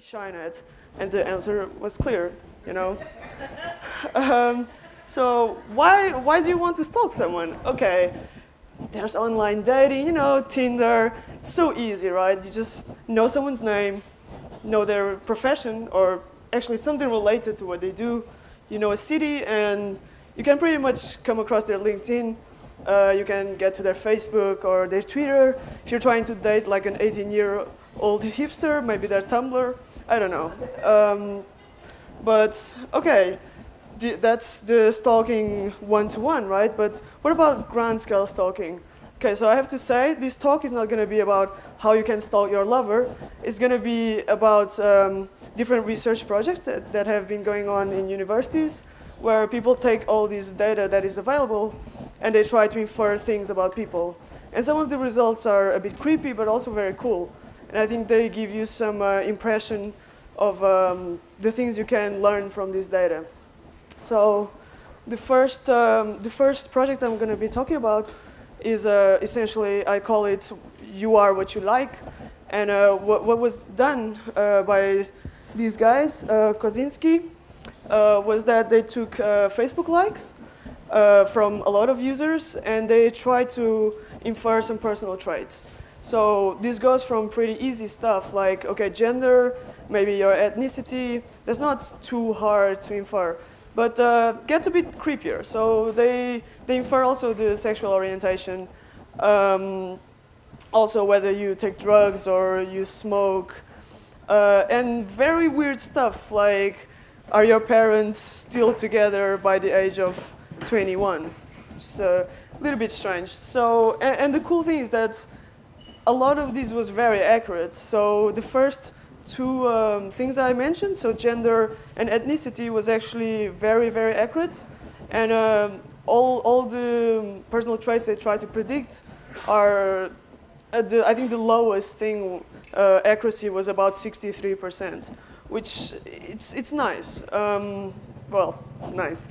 Shynet? And the answer was clear, you know. um, so why, why do you want to stalk someone? Okay, there's online dating, you know, Tinder. It's so easy, right? You just know someone's name, know their profession, or actually something related to what they do. You know a city, and you can pretty much come across their LinkedIn. Uh, you can get to their Facebook or their Twitter. If you're trying to date like an 18-year-old hipster, maybe their Tumblr. I don't know. Um, but okay, that's the stalking one-to-one, -one, right? But what about grand-scale stalking? Okay, so I have to say, this talk is not going to be about how you can stalk your lover. It's going to be about um, different research projects that, that have been going on in universities, where people take all this data that is available and they try to infer things about people. And some of the results are a bit creepy, but also very cool. And I think they give you some uh, impression of um, the things you can learn from this data. So the first, um, the first project I'm going to be talking about is uh, essentially, I call it you are what you like. And uh, what, what, was done uh, by these guys, uh, Kosinski, uh, was that they took uh, Facebook likes from a lot of users and they tried to infer some personal traits. So this goes from pretty easy stuff like, okay, gender, maybe your ethnicity. That's not too hard to infer but uh, gets a bit creepier. So they, they infer also the sexual orientation, um, also whether you take drugs or you smoke, uh, and very weird stuff like, are your parents still together by the age of 21? It's a little bit strange. So, and, and the cool thing is that a lot of this was very accurate. So the first two um, things I mentioned, so gender and ethnicity was actually very, very accurate. And um, all, all the personal traits they try to predict are, the, I think the lowest thing uh, accuracy was about 63%, which it's, it's nice. Um, well, nice.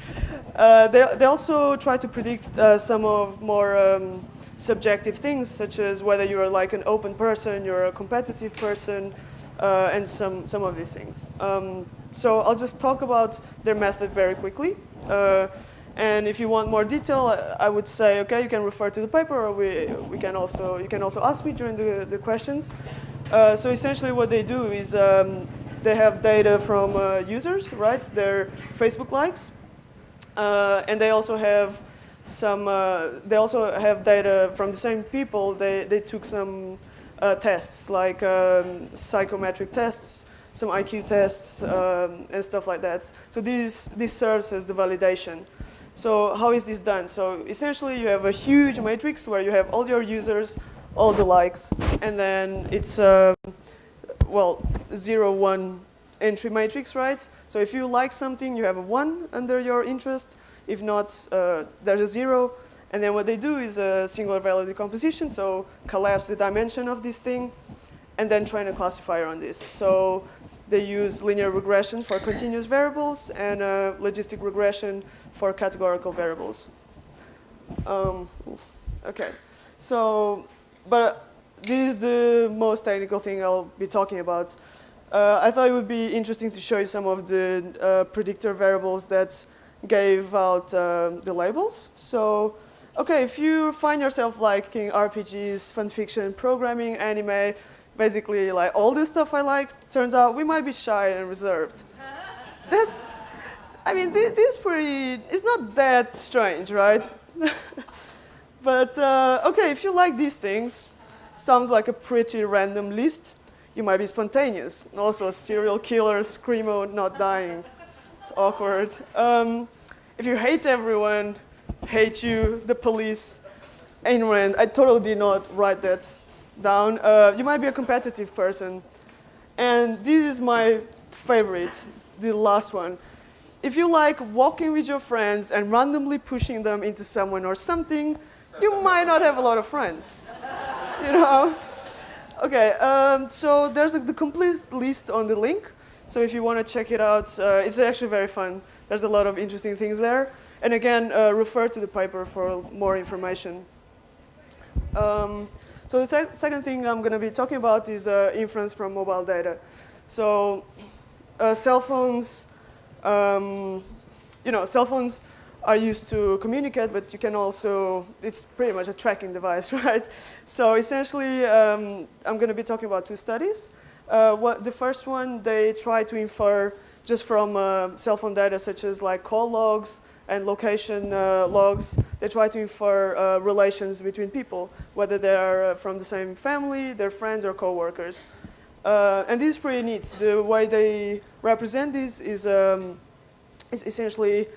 Uh, they, they also try to predict uh, some of more um, subjective things, such as whether you're like an open person, you're a competitive person, uh, and some, some of these things. Um, so I'll just talk about their method very quickly. Uh, and if you want more detail, I would say, okay, you can refer to the paper, or we, we can also, you can also ask me during the, the questions. Uh, so essentially what they do is um, they have data from uh, users, right, their Facebook likes. Uh, and they also have some, uh, they also have data from the same people. They, they took some uh, tests like um, psychometric tests, some IQ tests, um, and stuff like that. So this, this serves as the validation. So how is this done? So essentially you have a huge matrix where you have all your users, all the likes, and then it's, uh, well, zero, one entry matrix, right? So if you like something, you have a one under your interest. If not, uh, there's a zero. And then what they do is a singular value decomposition, so collapse the dimension of this thing, and then train a classifier on this. So they use linear regression for continuous variables and uh, logistic regression for categorical variables. Um, okay, so, but this is the most technical thing I'll be talking about. Uh, I thought it would be interesting to show you some of the uh, predictor variables that gave out uh, the labels. So okay, if you find yourself liking RPGs, fun fiction, programming, anime, basically like all the stuff I like, turns out we might be shy and reserved. That's, I mean, this, this is pretty, it's not that strange, right? but uh, okay, if you like these things, sounds like a pretty random list. You might be spontaneous. Also, a serial killer, screamo, not dying. It's awkward. Um, if you hate everyone, hate you, the police, Ayn Rand. I totally did not write that down. Uh, you might be a competitive person. And this is my favorite, the last one. If you like walking with your friends and randomly pushing them into someone or something, you might not have a lot of friends. you know? Okay, um, so there's a, the complete list on the link. So if you want to check it out, uh, it's actually very fun. There's a lot of interesting things there. And again, uh, refer to the paper for more information. Um, so the second thing I'm going to be talking about is uh, inference from mobile data. So uh, cell phones, um, you know, cell phones are used to communicate, but you can also, it's pretty much a tracking device, right? So essentially, um, I'm going to be talking about two studies. Uh, what, the first one, they try to infer just from uh, cell phone data such as like call logs and location uh, logs, they try to infer uh, relations between people, whether they're uh, from the same family, they're friends or co-workers. Uh, and this is pretty neat. The way they represent this is, um, is essentially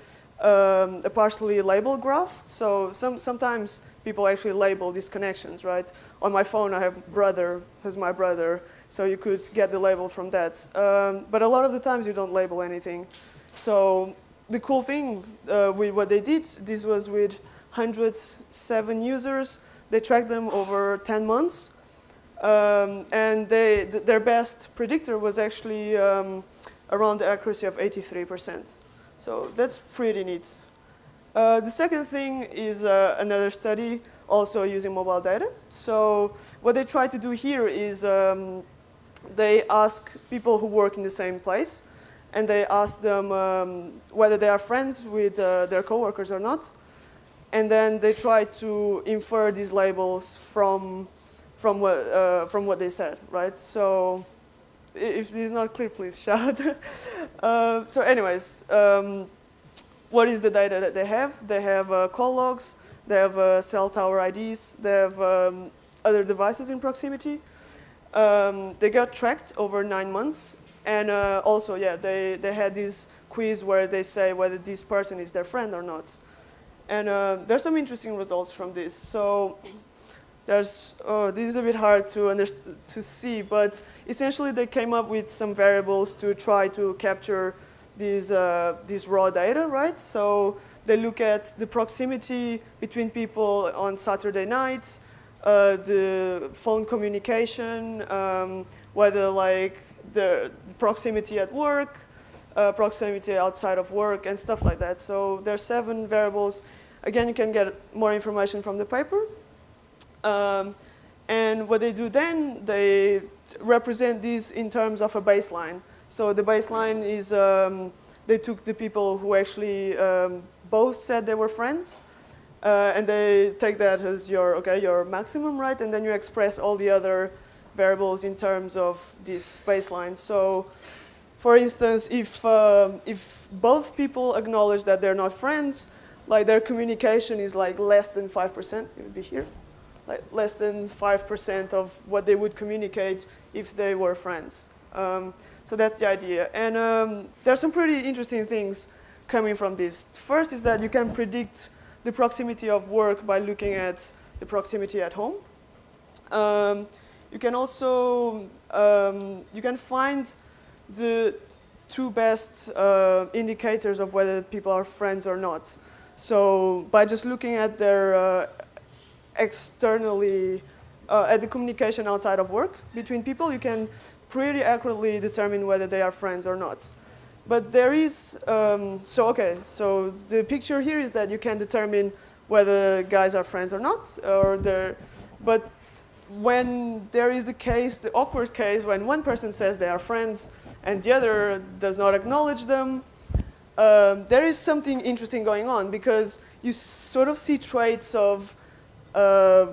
um, a partially labeled graph. So some, sometimes people actually label these connections, right? On my phone, I have brother as my brother, so you could get the label from that. Um, but a lot of the times you don't label anything. So the cool thing uh, with what they did, this was with 107 users. They tracked them over 10 months. Um, and they, th their best predictor was actually um, around the accuracy of 83%. So that's pretty neat. Uh, the second thing is uh, another study also using mobile data. So what they try to do here is um, they ask people who work in the same place and they ask them um, whether they are friends with uh, their coworkers or not. And then they try to infer these labels from, from, what, uh, from what they said, right? So if this is not clear, please shout. uh, so anyways, um, what is the data that they have? They have uh, call logs, they have uh, cell tower IDs, they have um, other devices in proximity. Um, they got tracked over nine months. And uh, also, yeah, they, they had this quiz where they say whether this person is their friend or not. And uh, there's some interesting results from this. So there's, oh, this is a bit hard to, to see, but essentially they came up with some variables to try to capture these, uh, these raw data, right? So they look at the proximity between people on Saturday night, uh, the phone communication, um, whether like the proximity at work, uh, proximity outside of work, and stuff like that. So there are seven variables. Again, you can get more information from the paper. Um, and what they do then, they represent these in terms of a baseline. So the baseline is um, they took the people who actually um, both said they were friends, uh, and they take that as your okay your maximum, right? And then you express all the other variables in terms of this baseline. So, for instance, if uh, if both people acknowledge that they're not friends, like their communication is like less than five percent, it would be here like less than 5% of what they would communicate if they were friends. Um, so that's the idea. And um, there are some pretty interesting things coming from this. First is that you can predict the proximity of work by looking at the proximity at home. Um, you can also, um, you can find the two best uh, indicators of whether people are friends or not. So by just looking at their uh, externally uh, at the communication outside of work between people, you can pretty accurately determine whether they are friends or not. But there is, um, so okay, so the picture here is that you can determine whether guys are friends or not, or they're, but when there is the case, the awkward case, when one person says they are friends and the other does not acknowledge them, um, there is something interesting going on because you sort of see traits of uh,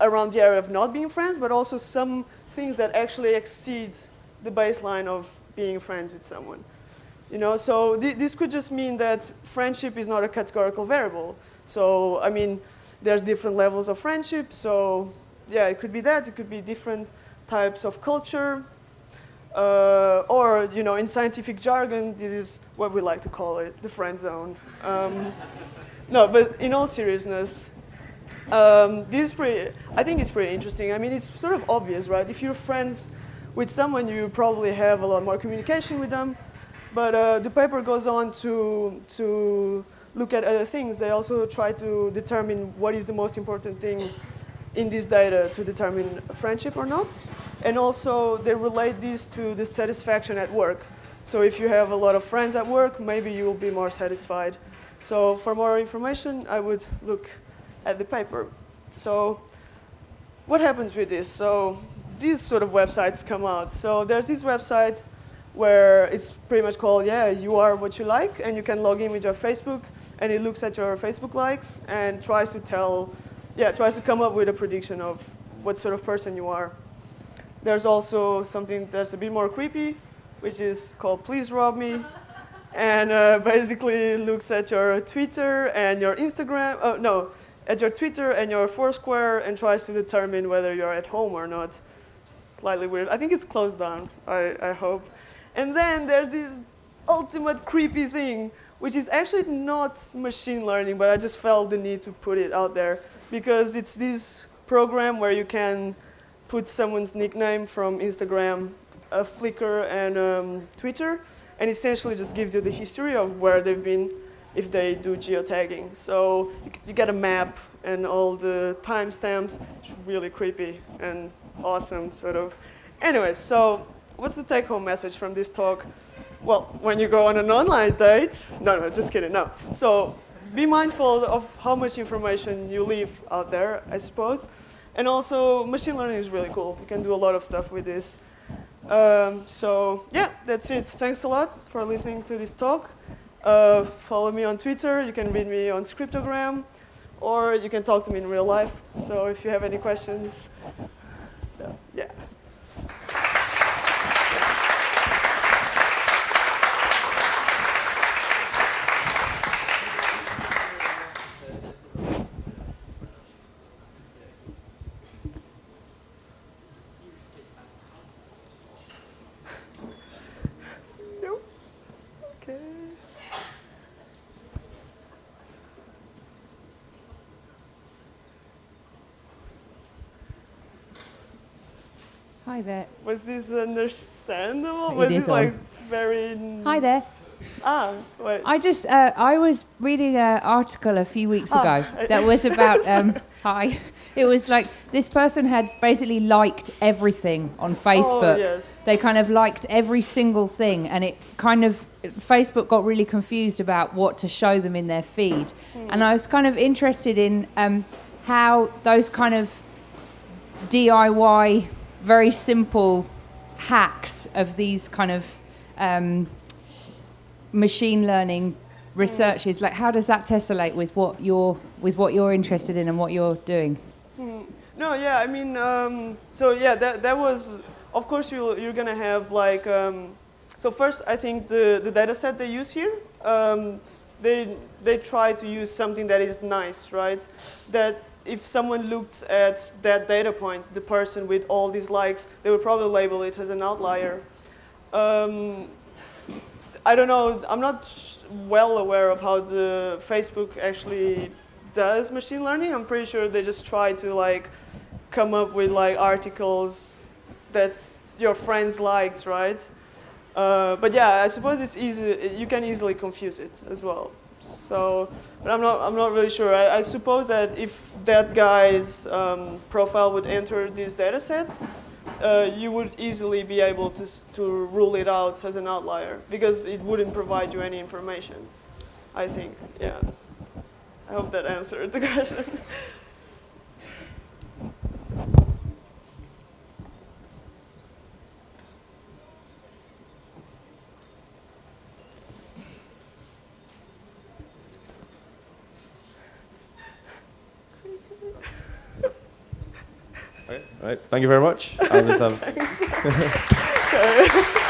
around the area of not being friends, but also some things that actually exceed the baseline of being friends with someone. You know, so th this could just mean that friendship is not a categorical variable. So, I mean, there's different levels of friendship. So, yeah, it could be that. It could be different types of culture. Uh, or, you know, in scientific jargon, this is what we like to call it, the friend zone. Um, no, but in all seriousness, um, this is pretty, I think it's pretty interesting. I mean, it's sort of obvious, right? If you're friends with someone, you probably have a lot more communication with them. But uh, the paper goes on to, to look at other things. They also try to determine what is the most important thing in this data to determine friendship or not. And also, they relate this to the satisfaction at work. So if you have a lot of friends at work, maybe you will be more satisfied. So for more information, I would look at the paper. So what happens with this? So these sort of websites come out. So there's these websites where it's pretty much called, yeah, you are what you like, and you can log in with your Facebook, and it looks at your Facebook likes and tries to tell, yeah, tries to come up with a prediction of what sort of person you are. There's also something that's a bit more creepy, which is called Please Rob Me, and uh, basically looks at your Twitter and your Instagram, oh, no, at your Twitter and your Foursquare and tries to determine whether you're at home or not. Slightly weird. I think it's closed down, I, I hope. And then there's this ultimate creepy thing, which is actually not machine learning, but I just felt the need to put it out there because it's this program where you can put someone's nickname from Instagram, uh, Flickr, and um, Twitter, and essentially just gives you the history of where they've been if they do geotagging. So you, you get a map and all the timestamps. It's really creepy and awesome, sort of. Anyways, so what's the take-home message from this talk? Well, when you go on an online date, no, no, just kidding, no. So be mindful of how much information you leave out there, I suppose. And also, machine learning is really cool. You can do a lot of stuff with this. Um, so yeah, that's it. Thanks a lot for listening to this talk. Uh, follow me on Twitter. You can read me on Scriptogram, or you can talk to me in real life. So if you have any questions, yeah. Hi there. Was this understandable? It was is it like on. very? Hi there. Ah, wait. I just uh, I was reading an article a few weeks Oh, ago that was about um, hi. It was like this person had basically liked everything on Facebook. Oh, yes. They kind of liked every single thing, and it kind of Facebook got really confused about what to show them in their feed. Hmm. And I was kind of interested in um, how those kind of DIY, very simple hacks of these kind of um, machine learning researches, like how does that tessellate with what you're with what you're interested in and what you're doing? No, yeah, I mean, um, so yeah, that, that was, of course, you, you're going to have like, um, so first, I think the, the data set they use here, um, they, they try to use something that is nice, right? That if someone looked at that data point, the person with all these likes, they would probably label it as an outlier. Um, I don't know, I'm not well aware of how the Facebook actually does machine learning. I'm pretty sure they just try to like come up with like articles that your friends liked, right? Uh, but yeah, I suppose it's easy. You can easily confuse it as well. So, but I'm not. I'm not really sure. I, I suppose that if that guy's um, profile would enter this data set, uh, you would easily be able to to rule it out as an outlier because it wouldn't provide you any information. I think. Yeah. I hope that answered the question. Okay. All right. Thank you very much.